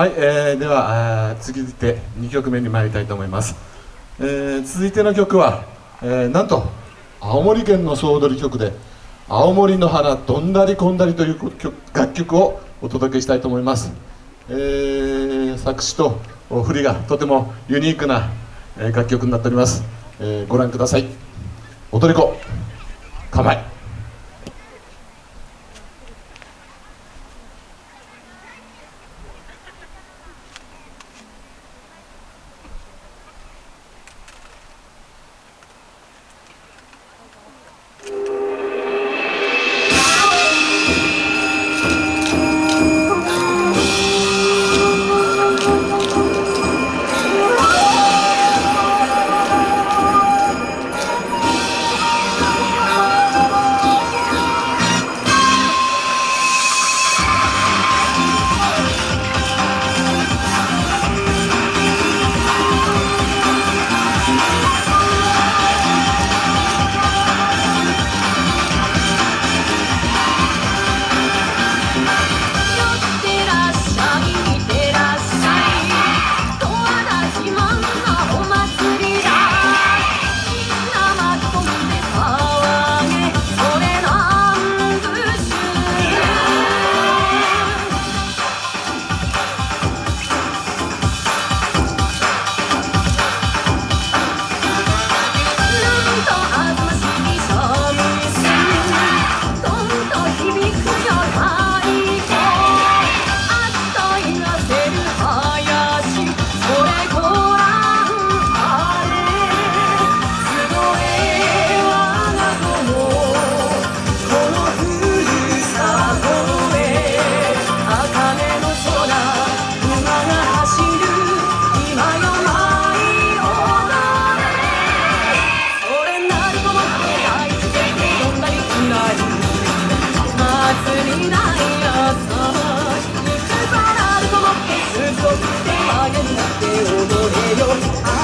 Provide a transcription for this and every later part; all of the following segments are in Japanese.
はい、えー、では続いて2曲目に参りたいと思います、えー、続いての曲は、えー、なんと青森県の総踊り曲で「青森の花どんだりこんだり」という楽曲をお届けしたいと思います、えー、作詞と振りがとてもユニークな楽曲になっております、えー、ご覧ください。踊り子構え。 나이어서 이 바람도 먹게 슬퍼 그때 하얀 낙대 오도해요.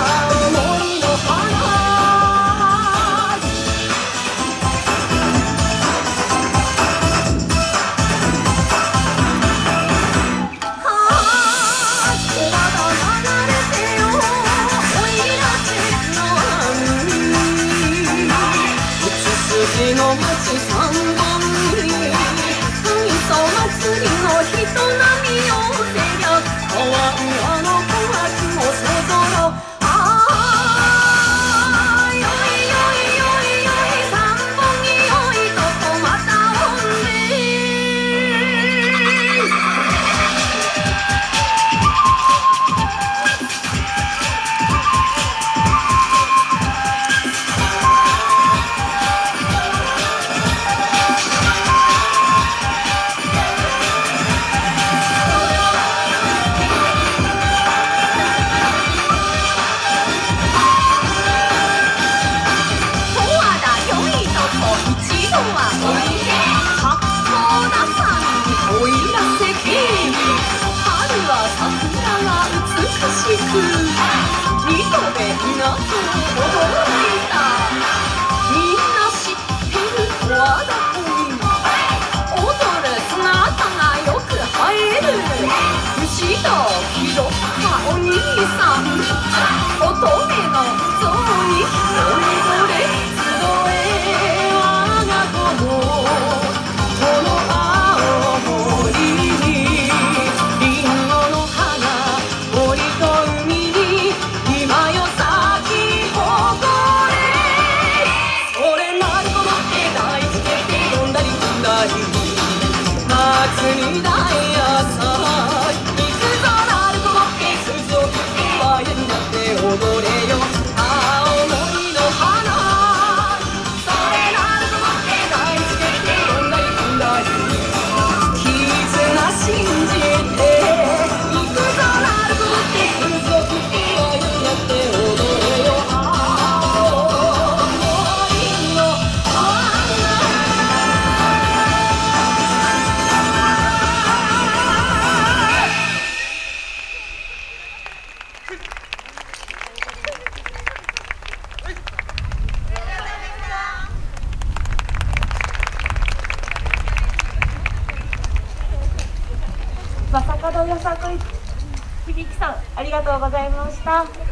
まさかのよさこい響さんありがとうございました